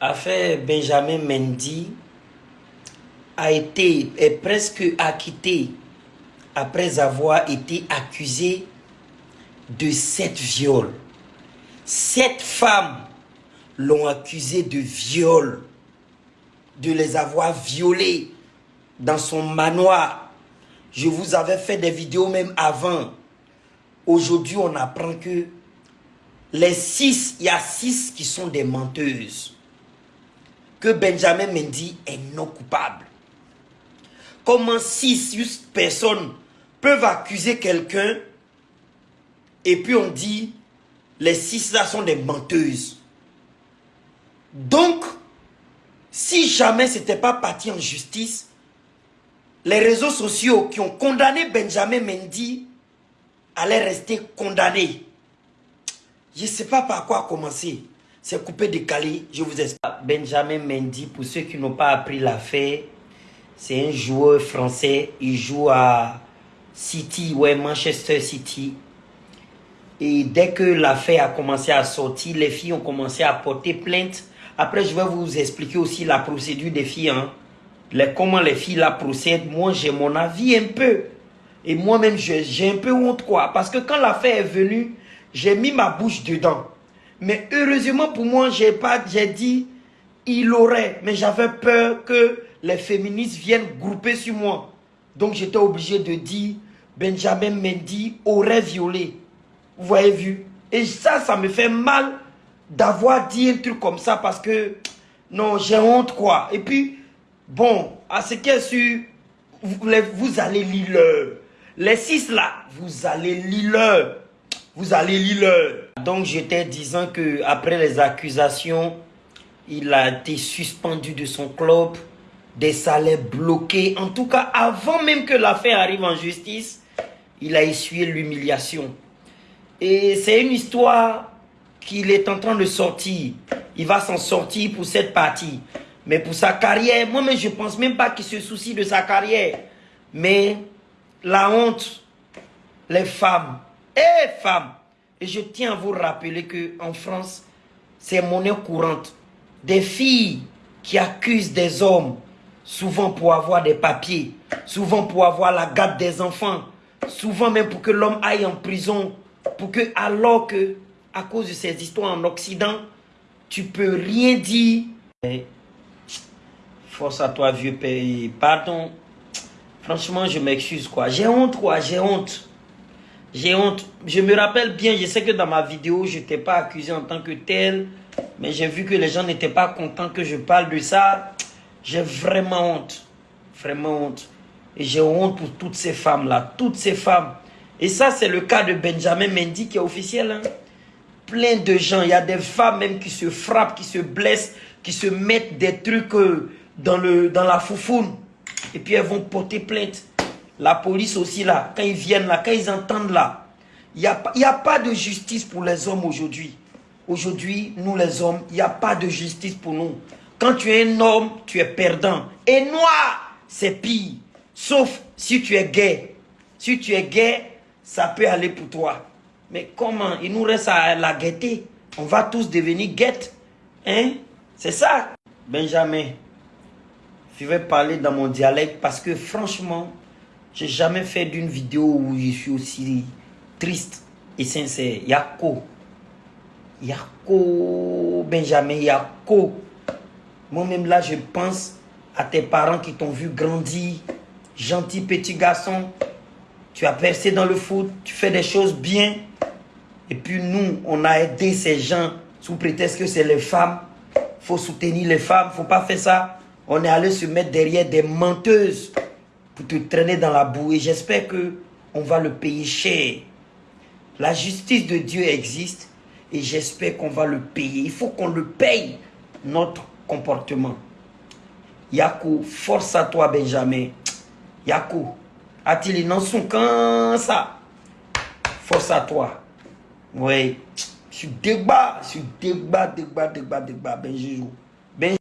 affaire Benjamin Mendy a été est presque acquitté après avoir été accusé de sept viols. Sept femmes l'ont accusé de viol, de les avoir violées dans son manoir. Je vous avais fait des vidéos même avant. Aujourd'hui, on apprend que les six, il y a six qui sont des menteuses. Que Benjamin Mendy est non coupable. Comment six personnes peuvent accuser quelqu'un et puis on dit les six là sont des menteuses. Donc, si jamais ce n'était pas parti en justice, les réseaux sociaux qui ont condamné Benjamin Mendy allaient rester condamnés. Je ne sais pas par quoi commencer. C'est coupé décalé, je vous explique. Benjamin Mendy, pour ceux qui n'ont pas appris l'affaire, c'est un joueur français. Il joue à City, ouais, Manchester City. Et dès que l'affaire a commencé à sortir, les filles ont commencé à porter plainte. Après, je vais vous expliquer aussi la procédure des filles. Hein. Les, comment les filles la procèdent. Moi, j'ai mon avis un peu. Et moi-même, j'ai un peu honte, quoi. Parce que quand l'affaire est venue, j'ai mis ma bouche dedans. Mais heureusement pour moi, j'ai pas, j'ai dit, il aurait. Mais j'avais peur que les féministes viennent grouper sur moi. Donc j'étais obligé de dire, Benjamin Mendy aurait violé. Vous voyez vu Et ça, ça me fait mal d'avoir dit un truc comme ça parce que, non, j'ai honte quoi. Et puis, bon, à ce qui est sûr, vous, vous allez lire Les six là, vous allez lire vous allez lire Donc j'étais disant que après les accusations, il a été suspendu de son club, des salaires bloqués. En tout cas, avant même que l'affaire arrive en justice, il a essuyé l'humiliation. Et c'est une histoire qu'il est en train de sortir. Il va s'en sortir pour cette partie. Mais pour sa carrière, moi-même, je pense même pas qu'il se soucie de sa carrière. Mais la honte, les femmes, et femmes. Et je tiens à vous rappeler qu'en France, c'est monnaie courante. Des filles qui accusent des hommes, souvent pour avoir des papiers, souvent pour avoir la garde des enfants, souvent même pour que l'homme aille en prison, pour que, alors que, à cause de ces histoires en Occident, tu peux rien dire. Force à toi, vieux pays. Pardon. Franchement, je m'excuse, quoi. J'ai honte, quoi. J'ai honte. J'ai honte. Je me rappelle bien, je sais que dans ma vidéo, je n'étais pas accusé en tant que tel. Mais j'ai vu que les gens n'étaient pas contents que je parle de ça. J'ai vraiment honte. Vraiment honte. Et j'ai honte pour toutes ces femmes-là. Toutes ces femmes. Et ça, c'est le cas de Benjamin Mendy qui est officiel. Hein. Plein de gens. Il y a des femmes même qui se frappent, qui se blessent, qui se mettent des trucs euh, dans, le, dans la foufoune. Et puis elles vont porter plainte. La police aussi là, quand ils viennent là, quand ils entendent là, il n'y a, a pas de justice pour les hommes aujourd'hui. Aujourd'hui, nous les hommes, il n'y a pas de justice pour nous. Quand tu es un homme, tu es perdant. Et noir, c'est pire. Sauf si tu es gay. Si tu es gay, ça peut aller pour toi. Mais comment? Il nous reste à la gaieté. On va tous devenir guettes. Hein? C'est ça. Benjamin, je vais parler dans mon dialecte parce que franchement, j'ai jamais fait d'une vidéo où je suis aussi triste et sincère. Yako. Yako, Benjamin, Yako. Moi-même là, je pense à tes parents qui t'ont vu grandir. Gentil petit garçon. Tu as percé dans le foot. Tu fais des choses bien. Et puis nous, on a aidé ces gens sous prétexte que c'est les femmes. faut soutenir les femmes. faut pas faire ça. On est allé se mettre derrière des menteuses te traîner dans la boue. Et j'espère que on va le payer cher. La justice de Dieu existe et j'espère qu'on va le payer. Il faut qu'on le paye, notre comportement. Yakou, force à toi, Benjamin. Yakou, a-t-il non son ça? Force à toi. Oui. Je débat, je débat, débat, débat, débat, Benjamin.